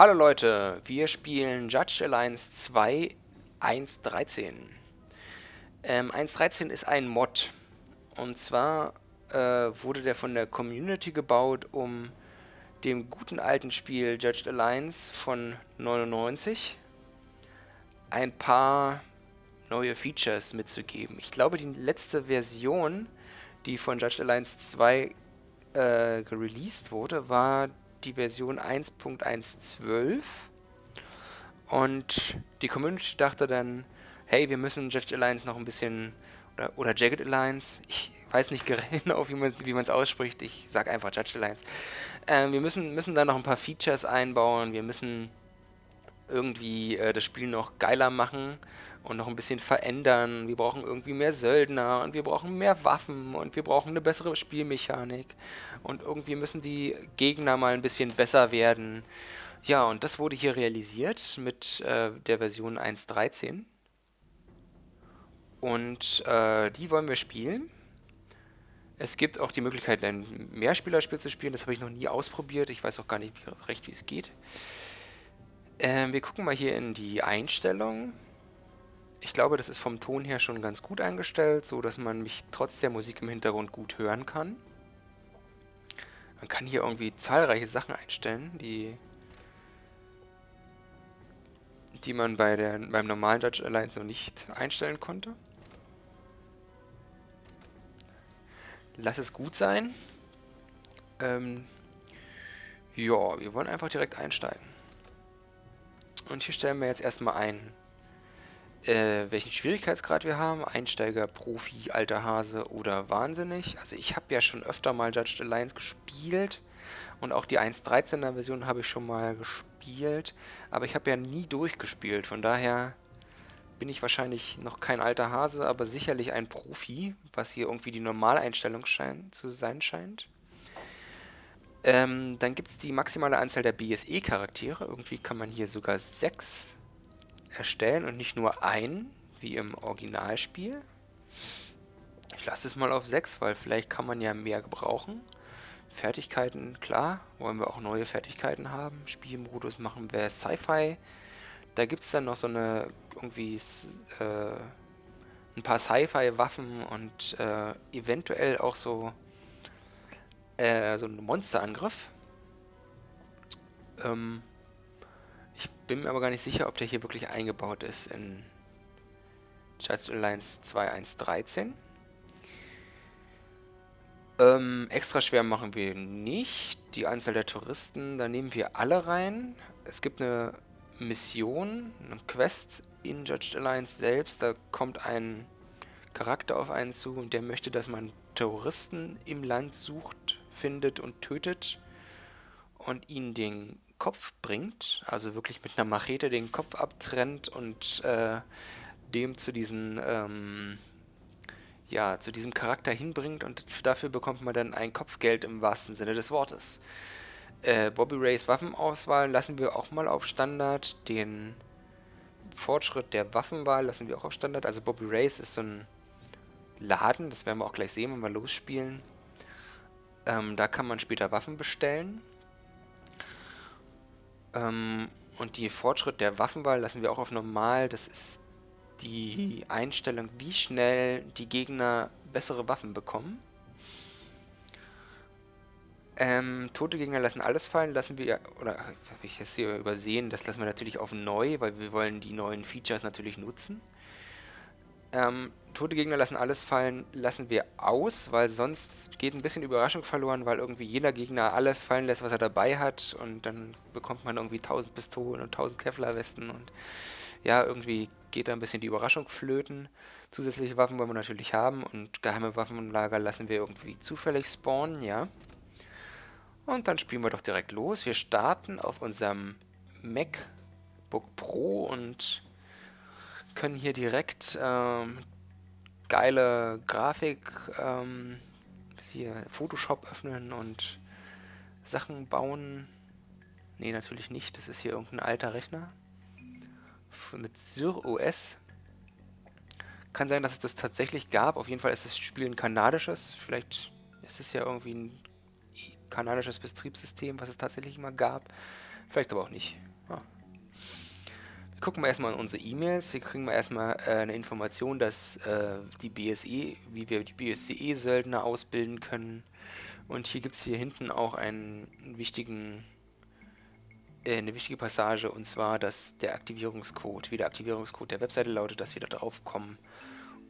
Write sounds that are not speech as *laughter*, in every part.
Hallo Leute, wir spielen Judge Alliance 2 1.13. Ähm, 1.13 ist ein Mod. Und zwar äh, wurde der von der Community gebaut, um dem guten alten Spiel Judge Alliance von 99 ein paar neue Features mitzugeben. Ich glaube, die letzte Version, die von Judge Alliance 2 äh, released wurde, war die Version 1.112 und die Community dachte dann, hey, wir müssen Judge Alliance noch ein bisschen, oder, oder Jagged Alliance, ich weiß nicht *laughs* genau, wie man es ausspricht, ich sage einfach Judge Alliance. Äh, wir müssen, müssen da noch ein paar Features einbauen, wir müssen irgendwie äh, das Spiel noch geiler machen und noch ein bisschen verändern. Wir brauchen irgendwie mehr Söldner und wir brauchen mehr Waffen und wir brauchen eine bessere Spielmechanik und irgendwie müssen die Gegner mal ein bisschen besser werden. Ja, und das wurde hier realisiert mit äh, der Version 1.13. Und äh, die wollen wir spielen. Es gibt auch die Möglichkeit, ein Mehrspielerspiel zu spielen. Das habe ich noch nie ausprobiert. Ich weiß auch gar nicht wie, recht, wie es geht. Ähm, wir gucken mal hier in die Einstellungen. Ich glaube, das ist vom Ton her schon ganz gut eingestellt, so dass man mich trotz der Musik im Hintergrund gut hören kann. Man kann hier irgendwie zahlreiche Sachen einstellen, die die man bei der, beim normalen Dutch Alliance noch nicht einstellen konnte. Lass es gut sein. Ähm, ja, wir wollen einfach direkt einsteigen. Und hier stellen wir jetzt erstmal ein, äh, welchen Schwierigkeitsgrad wir haben. Einsteiger, Profi, alter Hase oder Wahnsinnig. Also ich habe ja schon öfter mal Judged Alliance gespielt. Und auch die 1.13er Version habe ich schon mal gespielt. Aber ich habe ja nie durchgespielt. Von daher bin ich wahrscheinlich noch kein alter Hase, aber sicherlich ein Profi, was hier irgendwie die Normaleinstellung schein, zu sein scheint. Ähm, dann gibt es die maximale Anzahl der BSE-Charaktere. Irgendwie kann man hier sogar sechs erstellen und nicht nur ein, wie im Originalspiel. Ich lasse es mal auf sechs, weil vielleicht kann man ja mehr gebrauchen. Fertigkeiten, klar, wollen wir auch neue Fertigkeiten haben. Spielmodus machen wir Sci-Fi. Da gibt es dann noch so eine, irgendwie, äh, ein paar Sci-Fi-Waffen und äh, eventuell auch so, äh, so einen Monsterangriff. Ähm, bin mir aber gar nicht sicher, ob der hier wirklich eingebaut ist in Judge Alliance 2.1.13. Ähm, extra schwer machen wir nicht. Die Anzahl der Touristen, da nehmen wir alle rein. Es gibt eine Mission, eine Quest in Judged Alliance selbst. Da kommt ein Charakter auf einen zu und der möchte, dass man Terroristen im Land sucht, findet und tötet und ihnen den Kopf bringt. Also wirklich mit einer Machete den Kopf abtrennt und äh, dem zu diesen... Ähm, ja, zu diesem Charakter hinbringt und dafür bekommt man dann ein Kopfgeld im wahrsten Sinne des Wortes. Äh, Bobby Rays Waffenauswahl lassen wir auch mal auf Standard. Den Fortschritt der Waffenwahl lassen wir auch auf Standard. Also Bobby Rays ist so ein Laden, das werden wir auch gleich sehen, wenn wir losspielen. Ähm, da kann man später Waffen bestellen. Ähm, und die Fortschritt der Waffenwahl lassen wir auch auf normal. Das ist die Einstellung, wie schnell die Gegner bessere Waffen bekommen. Ähm, tote Gegner lassen alles fallen, lassen wir, oder habe ich es hier übersehen, das lassen wir natürlich auf neu, weil wir wollen die neuen Features natürlich nutzen. Ähm, tote Gegner lassen alles fallen, lassen wir aus, weil sonst geht ein bisschen Überraschung verloren, weil irgendwie jeder Gegner alles fallen lässt, was er dabei hat und dann bekommt man irgendwie 1000 Pistolen und 1000 Kevlar-Westen und ja, irgendwie geht da ein bisschen die Überraschung flöten. Zusätzliche Waffen wollen wir natürlich haben und geheime Waffenlager lassen wir irgendwie zufällig spawnen, ja. Und dann spielen wir doch direkt los. Wir starten auf unserem MacBook Pro und können hier direkt ähm, geile Grafik, ähm, hier Photoshop öffnen und Sachen bauen. Ne, natürlich nicht. Das ist hier irgendein alter Rechner mit Sur OS. Kann sein, dass es das tatsächlich gab. Auf jeden Fall ist das Spiel ein kanadisches. Vielleicht ist es ja irgendwie ein kanadisches Betriebssystem, was es tatsächlich immer gab. Vielleicht aber auch nicht. Wir gucken mal erstmal in unsere E-Mails. Hier kriegen wir erstmal äh, eine Information, dass äh, die BSE, wie wir die BSCE-Söldner ausbilden können. Und hier gibt es hier hinten auch einen wichtigen, äh, eine wichtige Passage, und zwar, dass der Aktivierungscode, wie der Aktivierungscode der Webseite lautet, dass wir da drauf kommen,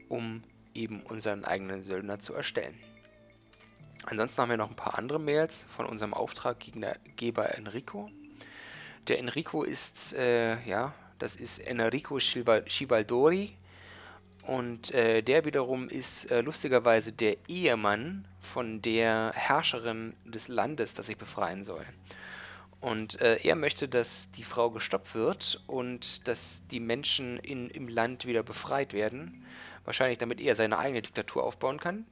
um eben unseren eigenen Söldner zu erstellen. Ansonsten haben wir noch ein paar andere Mails von unserem Auftraggeber Enrico. Der Enrico ist, äh, ja, das ist Enrico Schivaldori und äh, der wiederum ist äh, lustigerweise der Ehemann von der Herrscherin des Landes, das ich befreien soll. Und äh, er möchte, dass die Frau gestoppt wird und dass die Menschen in, im Land wieder befreit werden. Wahrscheinlich damit er seine eigene Diktatur aufbauen kann.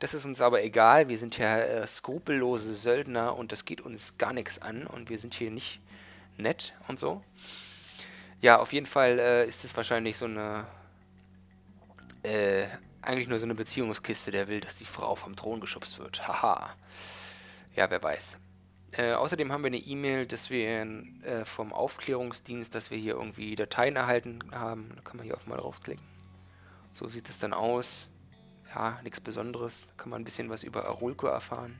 Das ist uns aber egal. Wir sind ja äh, skrupellose Söldner und das geht uns gar nichts an und wir sind hier nicht nett und so. Ja, auf jeden Fall äh, ist es wahrscheinlich so eine, äh, eigentlich nur so eine Beziehungskiste, der will, dass die Frau vom Thron geschubst wird. Haha. Ja, wer weiß. Äh, außerdem haben wir eine E-Mail, dass wir äh, vom Aufklärungsdienst, dass wir hier irgendwie Dateien erhalten haben. Da kann man hier auch mal draufklicken. So sieht es dann aus. Ja, nichts Besonderes. Da kann man ein bisschen was über Arulco erfahren.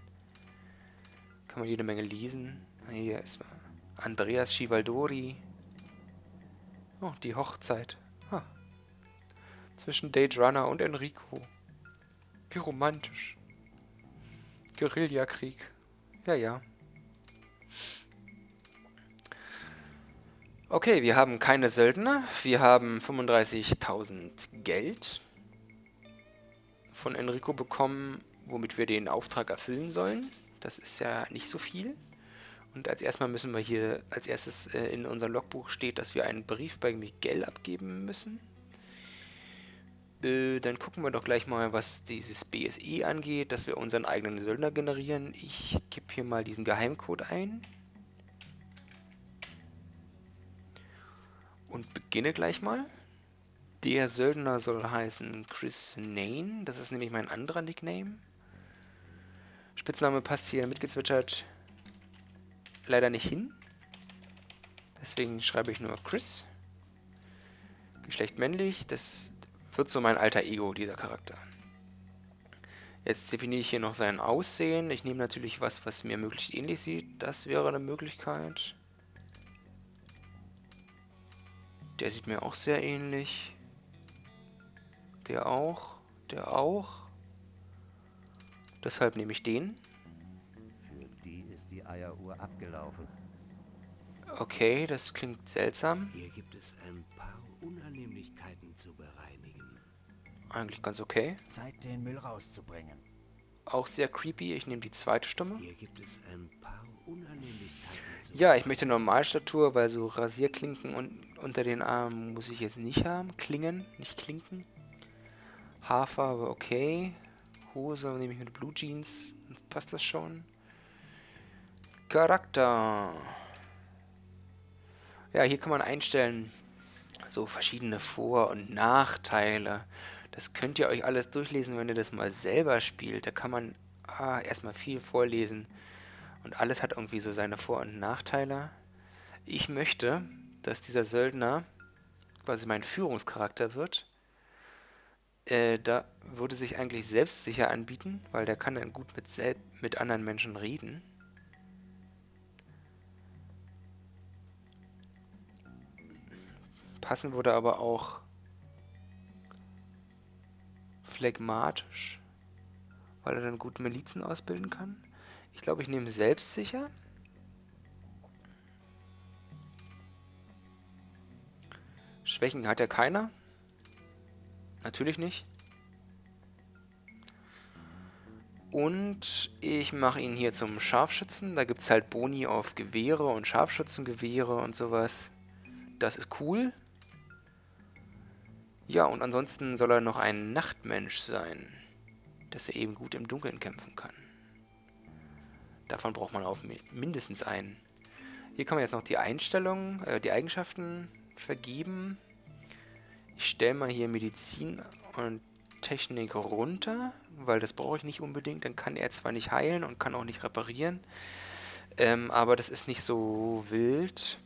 Kann man jede Menge lesen. Hier ist Andreas Schivaldori. Oh, die Hochzeit. Ah. Zwischen Dage Runner und Enrico. Wie romantisch. Guerillakrieg. Ja, ja. Okay, wir haben keine Söldner. Wir haben 35.000 Geld von Enrico bekommen, womit wir den Auftrag erfüllen sollen. Das ist ja nicht so viel. Und als erstmal müssen wir hier, als erstes äh, in unserem Logbuch steht, dass wir einen Brief bei Miguel abgeben müssen. Äh, dann gucken wir doch gleich mal, was dieses BSE angeht, dass wir unseren eigenen Söldner generieren. Ich gebe hier mal diesen Geheimcode ein. Und beginne gleich mal. Der Söldner soll heißen Chris Nain. Das ist nämlich mein anderer Nickname. Spitzname passt hier mitgezwitschert leider nicht hin. Deswegen schreibe ich nur Chris. Geschlecht männlich, das wird so mein alter Ego, dieser Charakter. Jetzt definiere ich hier noch sein Aussehen. Ich nehme natürlich was, was mir möglichst ähnlich sieht. Das wäre eine Möglichkeit. Der sieht mir auch sehr ähnlich. Der auch. Der auch. Deshalb nehme ich den. Eieruhr abgelaufen. Okay, das klingt seltsam. Hier gibt es ein paar Unannehmlichkeiten zu bereinigen. Eigentlich ganz okay. Zeit, den Müll rauszubringen. Auch sehr creepy. Ich nehme die zweite Stimme. Hier gibt es ein paar Unannehmlichkeiten Ja, ich möchte Normalstatur, weil so Rasierklinken und unter den Armen muss ich jetzt nicht haben. Klingen, nicht Klinken. Haarfarbe, okay. Hose nehme ich mit Blue Jeans. Passt das schon. Charakter. Ja, hier kann man einstellen, so verschiedene Vor- und Nachteile. Das könnt ihr euch alles durchlesen, wenn ihr das mal selber spielt. Da kann man ah, erstmal viel vorlesen. Und alles hat irgendwie so seine Vor- und Nachteile. Ich möchte, dass dieser Söldner quasi mein Führungscharakter wird. Äh, da würde sich eigentlich selbstsicher anbieten, weil der kann dann gut mit, mit anderen Menschen reden. Passen würde aber auch phlegmatisch, weil er dann gut Milizen ausbilden kann. Ich glaube, ich nehme selbstsicher. Schwächen hat er keiner. Natürlich nicht. Und ich mache ihn hier zum Scharfschützen. Da gibt es halt Boni auf Gewehre und Scharfschützengewehre und sowas. Das ist cool. Ja, und ansonsten soll er noch ein Nachtmensch sein, dass er eben gut im Dunkeln kämpfen kann. Davon braucht man auf mindestens einen. Hier kann man jetzt noch die Einstellungen, äh, die Eigenschaften vergeben. Ich stelle mal hier Medizin und Technik runter, weil das brauche ich nicht unbedingt. Dann kann er zwar nicht heilen und kann auch nicht reparieren. Ähm, aber das ist nicht so wild.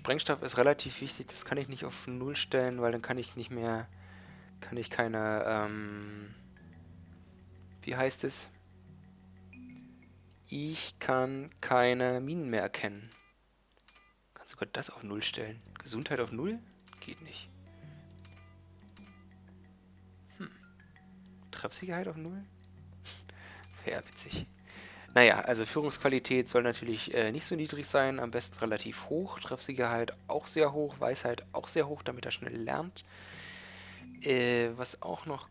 Sprengstoff ist relativ wichtig, das kann ich nicht auf Null stellen, weil dann kann ich nicht mehr, kann ich keine, ähm, wie heißt es? Ich kann keine Minen mehr erkennen. Kann sogar das auf Null stellen. Gesundheit auf Null? Geht nicht. Hm. Treffsicherheit auf Null? *laughs* Wäre witzig. Naja, also Führungsqualität soll natürlich äh, nicht so niedrig sein, am besten relativ hoch. Treffsicherheit auch sehr hoch, Weisheit auch sehr hoch, damit er schnell lernt. Äh, was auch noch...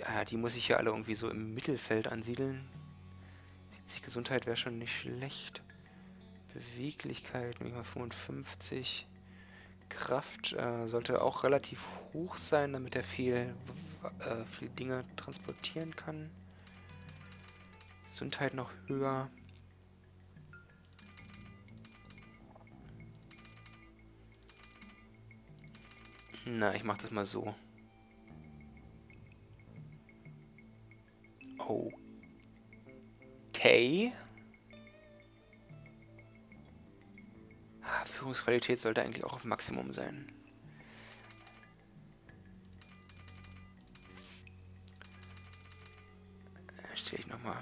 Ja, die muss ich ja alle irgendwie so im Mittelfeld ansiedeln. 70 Gesundheit wäre schon nicht schlecht. Beweglichkeit, manchmal 55. Kraft äh, sollte auch relativ hoch sein, damit er viel, äh, viel Dinge transportieren kann. Gesundheit noch höher. Na, ich mach das mal so. Okay. Ah, Führungsqualität sollte eigentlich auch auf Maximum sein. Stelle ich nochmal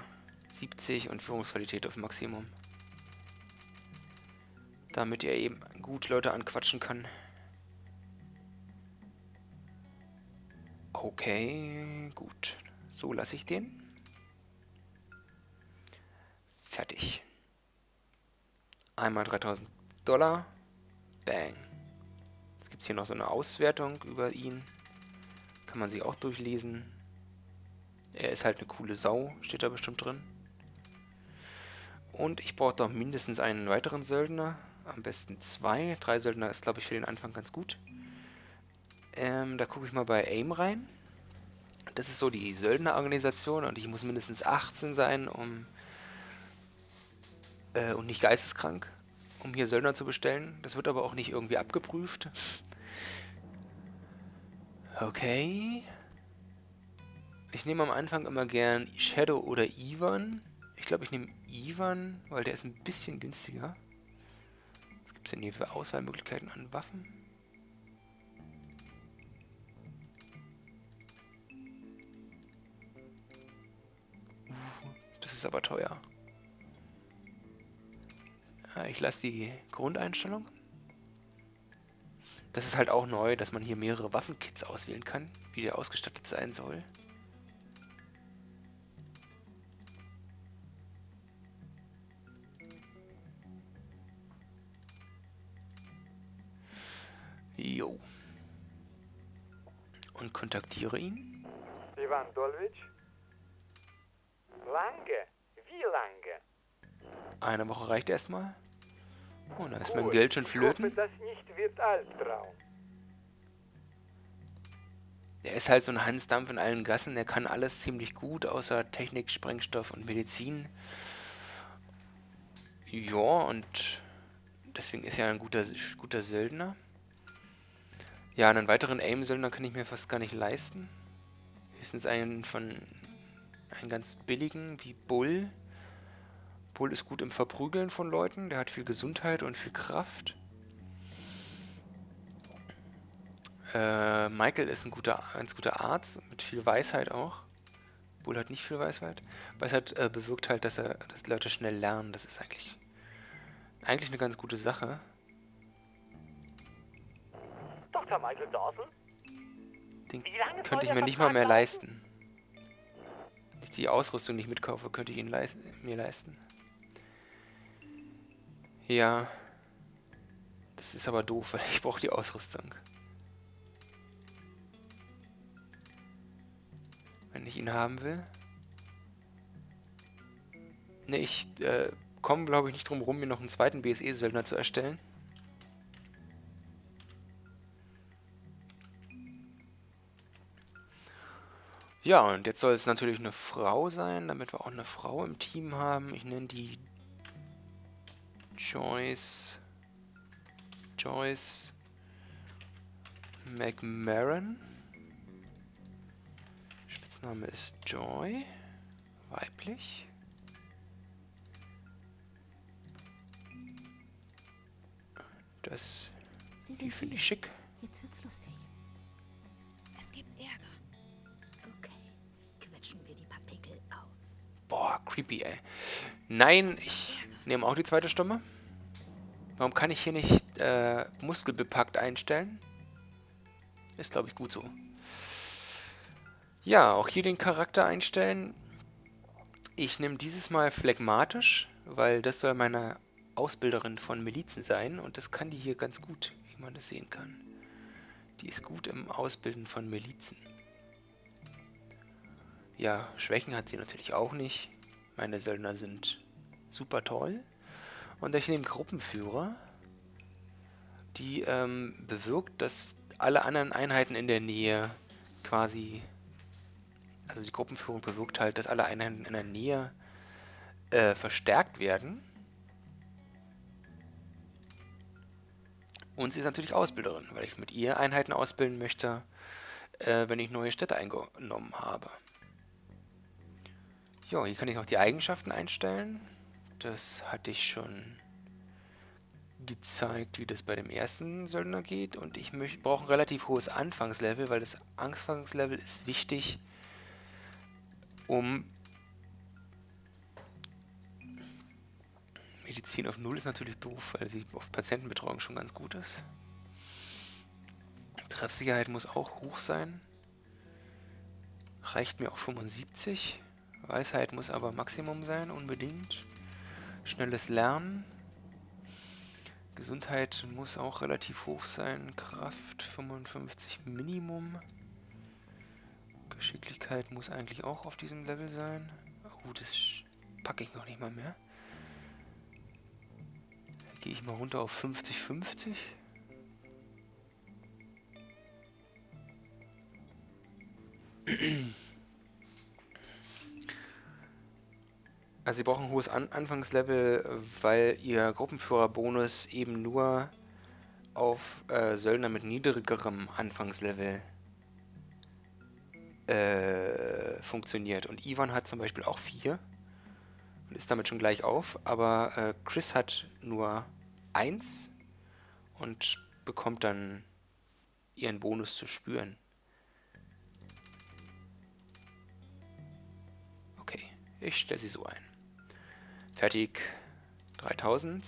70 und Führungsqualität auf Maximum. Damit er eben gut Leute anquatschen kann. Okay, gut. So lasse ich den. Fertig. Einmal 3000 Dollar. Bang. Jetzt gibt es hier noch so eine Auswertung über ihn. Kann man sich auch durchlesen. Er ist halt eine coole Sau, steht da bestimmt drin. Und ich brauche doch mindestens einen weiteren Söldner. Am besten zwei. Drei Söldner ist, glaube ich, für den Anfang ganz gut. Ähm, da gucke ich mal bei AIM rein. Das ist so die Söldnerorganisation und ich muss mindestens 18 sein, um äh, und nicht geisteskrank, um hier Söldner zu bestellen. Das wird aber auch nicht irgendwie abgeprüft. Okay. Ich nehme am Anfang immer gern Shadow oder Ivan. Ich glaube, ich nehme Ivan, weil der ist ein bisschen günstiger. Was gibt es denn hier für Auswahlmöglichkeiten an Waffen? Uh, das ist aber teuer. Ich lasse die Grundeinstellung. Das ist halt auch neu, dass man hier mehrere Waffenkits auswählen kann, wie der ausgestattet sein soll. Jo. Und kontaktiere ihn. Ivan Dolvich? Lange? Wie lange? Eine Woche reicht erstmal. Oh, da ist mein Geld schon flöten. Ich hoffe, das nicht wird Albtraum. Der ist halt so ein Hansdampf in allen Gassen. Der kann alles ziemlich gut, außer Technik, Sprengstoff und Medizin. Ja, und deswegen ist er ein guter, guter Söldner. Ja, einen weiteren Aim-Söldner kann ich mir fast gar nicht leisten. Höchstens einen von... einen ganz billigen, wie Bull. Bull ist gut im Verprügeln von Leuten. Der hat viel Gesundheit und viel Kraft. Äh, Michael ist ein guter, ganz guter Arzt, mit viel Weisheit auch. Bull hat nicht viel Weisheit. Weisheit äh, bewirkt halt, dass, er, dass Leute schnell lernen. Das ist eigentlich, eigentlich eine ganz gute Sache. Dr. Michael Dawson? Den könnte ich mir nicht mal mehr leisten. Wenn ich die Ausrüstung nicht mitkaufe, könnte ich ihn leist mir leisten. Ja. Das ist aber doof, weil *laughs* ich brauche die Ausrüstung. Wenn ich ihn haben will. Ne, ich äh, komme, glaube ich, nicht drum rum, mir noch einen zweiten BSE-Söldner zu erstellen. Ja, und jetzt soll es natürlich eine Frau sein, damit wir auch eine Frau im Team haben. Ich nenne die Joyce. Joyce McMarron. Spitzname ist Joy. Weiblich. Das, die finde ich schick. Jetzt wird's creepy, ey. Nein, ich nehme auch die zweite Stimme. Warum kann ich hier nicht äh, muskelbepackt einstellen? Ist, glaube ich, gut so. Ja, auch hier den Charakter einstellen. Ich nehme dieses Mal phlegmatisch, weil das soll meine Ausbilderin von Milizen sein. Und das kann die hier ganz gut, wie man das sehen kann. Die ist gut im Ausbilden von Milizen. Ja, Schwächen hat sie natürlich auch nicht. Meine Söldner sind super toll. Und ich nehme Gruppenführer, die ähm, bewirkt, dass alle anderen Einheiten in der Nähe quasi, also die Gruppenführung bewirkt halt, dass alle Einheiten in der Nähe äh, verstärkt werden. Und sie ist natürlich Ausbilderin, weil ich mit ihr Einheiten ausbilden möchte, äh, wenn ich neue Städte eingenommen habe. Ja, hier kann ich noch die Eigenschaften einstellen. Das hatte ich schon gezeigt, wie das bei dem ersten Söldner geht. Und ich brauche ein relativ hohes Anfangslevel, weil das Anfangslevel ist wichtig, um... Medizin auf Null ist natürlich doof, weil sie auf Patientenbetreuung schon ganz gut ist. Treffsicherheit muss auch hoch sein. Reicht mir auch 75. Weisheit muss aber Maximum sein, unbedingt. Schnelles Lernen. Gesundheit muss auch relativ hoch sein. Kraft 55 Minimum. Geschicklichkeit muss eigentlich auch auf diesem Level sein. Oh, das packe ich noch nicht mal mehr. Gehe ich mal runter auf 50-50. *clears throat* Also sie brauchen ein hohes An Anfangslevel, weil ihr Gruppenführerbonus eben nur auf äh, Söldner mit niedrigerem Anfangslevel äh, funktioniert. Und Ivan hat zum Beispiel auch 4 und ist damit schon gleich auf, aber äh, Chris hat nur 1 und bekommt dann ihren Bonus zu spüren. Okay, ich stelle sie so ein. Fertig 3000.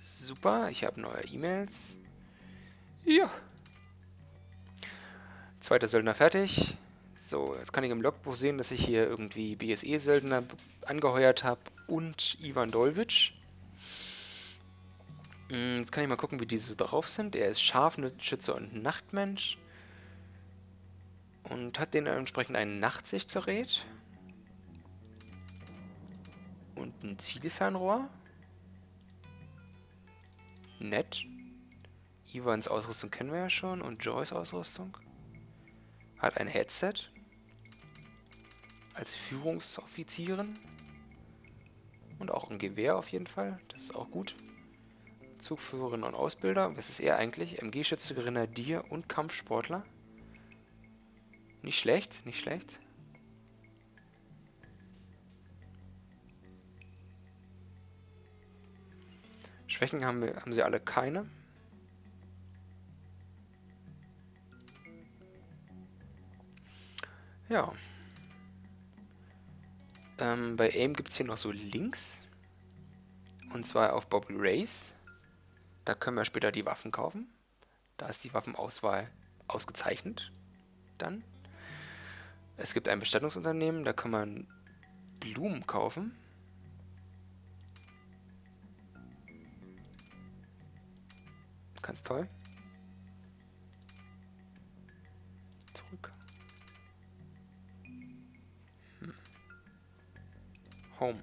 Super, ich habe neue E-Mails. Ja. Zweiter Söldner fertig. So, jetzt kann ich im Logbuch sehen, dass ich hier irgendwie BSE-Söldner angeheuert habe und Ivan Dolvic. Hm, Jetzt kann ich mal gucken, wie diese so drauf sind. Er ist Scharfschütze und Nachtmensch. Und hat dementsprechend ein Nachtsichtgerät. Und ein Zielfernrohr. Nett. Ivans Ausrüstung kennen wir ja schon. Und Joys Ausrüstung. Hat ein Headset. Als Führungsoffizierin. Und auch ein Gewehr auf jeden Fall. Das ist auch gut. Zugführerin und Ausbilder. Was ist er eigentlich? MG-Schütze, Grenadier und Kampfsportler. Nicht schlecht, nicht schlecht. Schwächen haben, wir, haben sie alle keine. Ja. Ähm, bei AIM gibt es hier noch so Links. Und zwar auf Bobby Race. Da können wir später die Waffen kaufen. Da ist die Waffenauswahl ausgezeichnet. Dann. Es gibt ein Bestattungsunternehmen, da kann man Blumen kaufen. Ganz toll. Zurück. Hm. Home.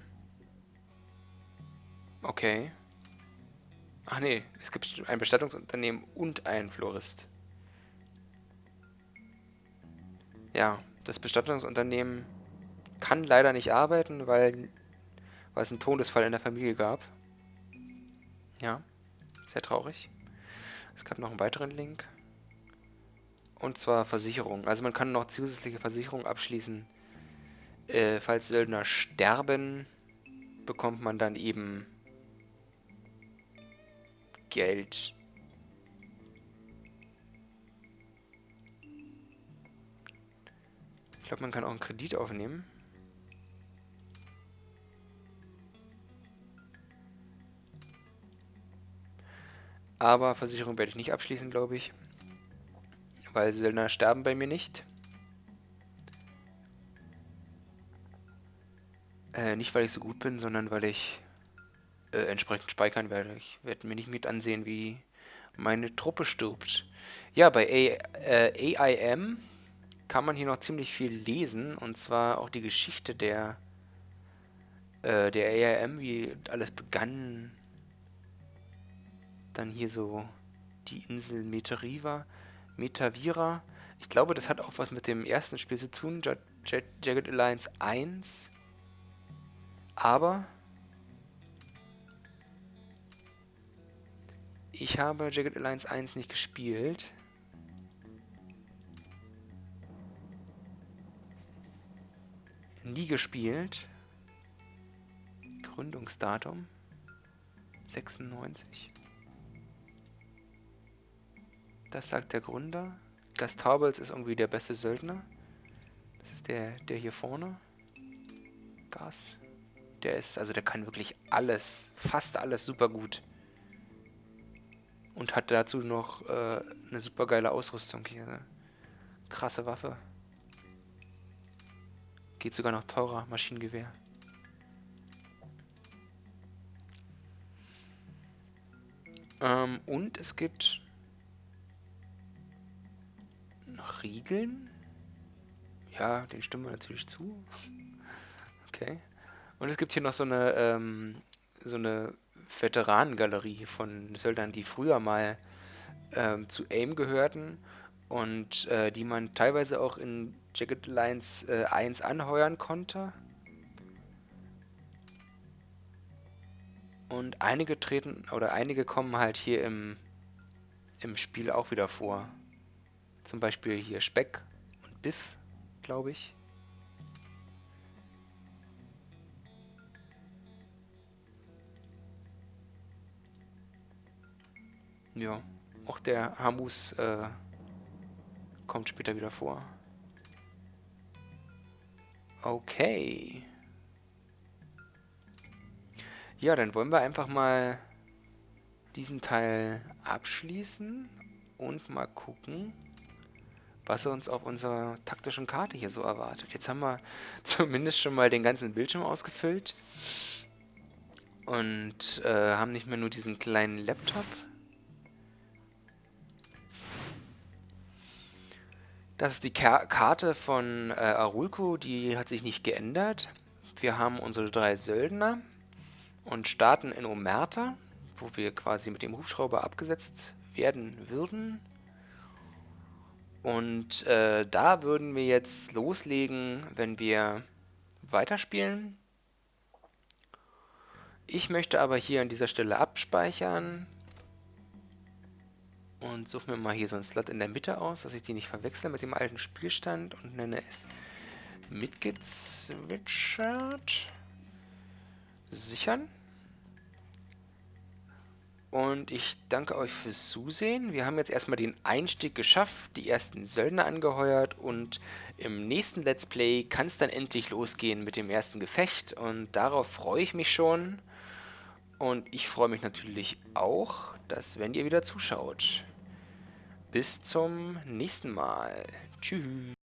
Okay. Ach nee, es gibt ein Bestattungsunternehmen und einen Florist. Ja, das Bestattungsunternehmen kann leider nicht arbeiten, weil, weil es einen Todesfall in der Familie gab. Ja, sehr traurig. Es gab noch einen weiteren Link. Und zwar Versicherung. Also man kann noch zusätzliche Versicherungen abschließen, Äh, falls Söldner sterben, bekommt man dann eben Geld. Ich glaube, man kann auch einen Kredit aufnehmen. Aber Versicherung werde ich nicht abschließen, glaube ich. Weil Söldner sterben bei mir nicht. Äh, nicht, weil ich so gut bin, sondern weil ich äh, entsprechend speichern werde. Ich werde mir nicht mit ansehen, wie meine Truppe stirbt. Ja, bei A äh, AIM kann man hier noch ziemlich viel lesen. Und zwar auch die Geschichte der, äh, der AIM, wie alles begann. Dann hier so die Insel Metariva, Metavira. Ich glaube, das hat auch was mit dem ersten Spiel zu tun, Jagged Alliance 1. Aber ich habe Jagged Alliance 1 nicht gespielt. Nie gespielt. Gründungsdatum 96. Das sagt der Gründer. Gastaubels ist irgendwie der beste Söldner. Das ist der, der hier vorne. Gas. Der ist, also der kann wirklich alles, fast alles super gut. Und hat dazu noch äh, eine super geile Ausrüstung hier. Ne? Krasse Waffe. Geht sogar noch teurer, Maschinengewehr. Ähm, und es gibt Riegeln. Ja, den stimmen wir natürlich zu. Okay. Und es gibt hier noch so eine, ähm, so eine Veteranengalerie von Söldnern, die früher mal ähm, zu AIM gehörten und äh, die man teilweise auch in Jagged Lines äh, 1 anheuern konnte. Und einige treten, oder einige kommen halt hier im, im Spiel auch wieder vor. Zum Beispiel hier Speck und Biff, glaube ich. Ja, auch der Hamus äh, kommt später wieder vor. Okay. Ja, dann wollen wir einfach mal diesen Teil abschließen und mal gucken, was uns auf unserer taktischen Karte hier so erwartet. Jetzt haben wir *laughs* zumindest schon mal den ganzen Bildschirm ausgefüllt und äh, haben nicht mehr nur diesen kleinen Laptop, Das ist die Ka Karte von äh, Arulco, die hat sich nicht geändert. Wir haben unsere drei Söldner und starten in Omerta, wo wir quasi mit dem Hubschrauber abgesetzt werden würden. Und äh, da würden wir jetzt loslegen, wenn wir weiterspielen. Ich möchte aber hier an dieser Stelle abspeichern und suche mir mal hier so einen Slot in der Mitte aus, dass ich die nicht verwechsle mit dem alten Spielstand und nenne es mitgezwitschert. Sichern. Und ich danke euch fürs Zusehen. Wir haben jetzt erstmal den Einstieg geschafft, die ersten Söldner angeheuert und im nächsten Let's Play kann es dann endlich losgehen mit dem ersten Gefecht und darauf freue ich mich schon. Und ich freue mich natürlich auch, dass wenn ihr wieder zuschaut. Bis zum nächsten Mal. Tschüss.